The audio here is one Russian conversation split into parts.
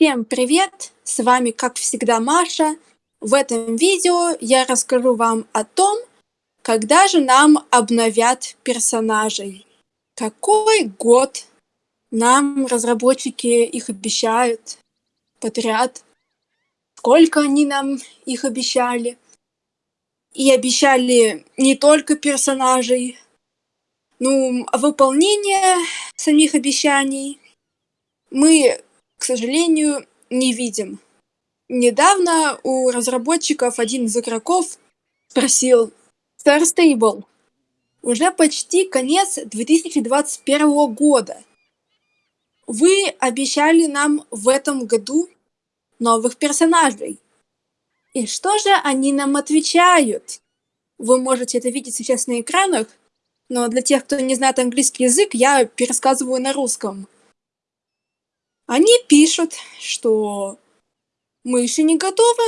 Всем привет! С вами, как всегда, Маша. В этом видео я расскажу вам о том, когда же нам обновят персонажей. Какой год нам разработчики их обещают подряд. Сколько они нам их обещали. И обещали не только персонажей, ну, а выполнение самих обещаний мы к сожалению, не видим. Недавно у разработчиков один из игроков спросил Star Stable. Уже почти конец 2021 года. Вы обещали нам в этом году новых персонажей. И что же они нам отвечают? Вы можете это видеть сейчас на экранах, но для тех, кто не знает английский язык, я пересказываю на русском. Они пишут, что мы еще не готовы.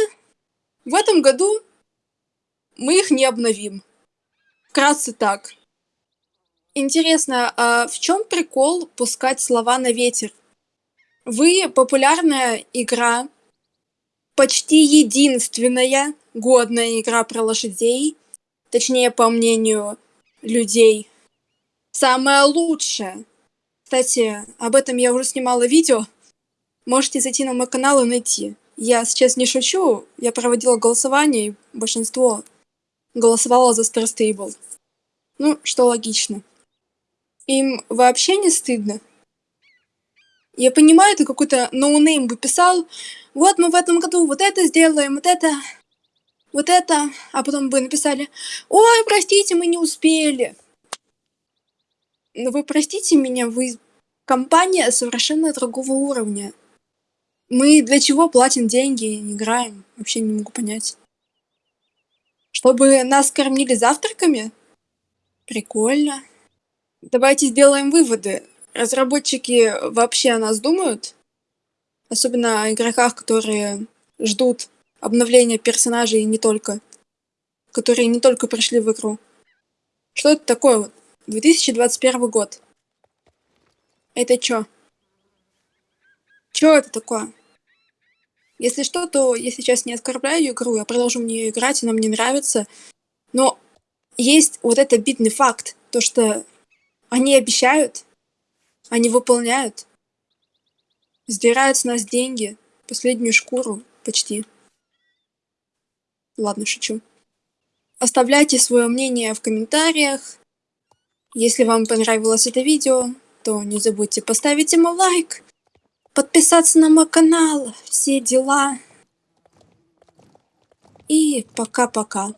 В этом году мы их не обновим. Вкратце так. Интересно, а в чем прикол пускать слова на ветер? Вы популярная игра, почти единственная годная игра про лошадей, точнее, по мнению людей, самая лучшая. Кстати, об этом я уже снимала видео. Можете зайти на мой канал и найти. Я сейчас не шучу, я проводила голосование, и большинство голосовало за Star Stable. Ну, что логично. Им вообще не стыдно. Я понимаю, это какой-то noname бы писал, вот мы в этом году вот это сделаем, вот это, вот это, а потом бы написали, ой, простите, мы не успели. Но вы простите меня, вы компания совершенно другого уровня. Мы для чего платим деньги, играем? Вообще не могу понять. Чтобы нас кормили завтраками? Прикольно. Давайте сделаем выводы. Разработчики вообще о нас думают? Особенно о игроках, которые ждут обновления персонажей и не только. Которые не только пришли в игру. Что это такое вот? 2021 год. Это чё? Чё это такое? Если что, то я сейчас не оскорбляю игру, я продолжу в нее играть, она мне нравится. Но есть вот этот обидный факт, то что они обещают, они выполняют, сдирают с нас деньги, последнюю шкуру почти. Ладно, шучу. Оставляйте свое мнение в комментариях. Если вам понравилось это видео, то не забудьте поставить ему лайк, подписаться на мой канал, все дела. И пока-пока.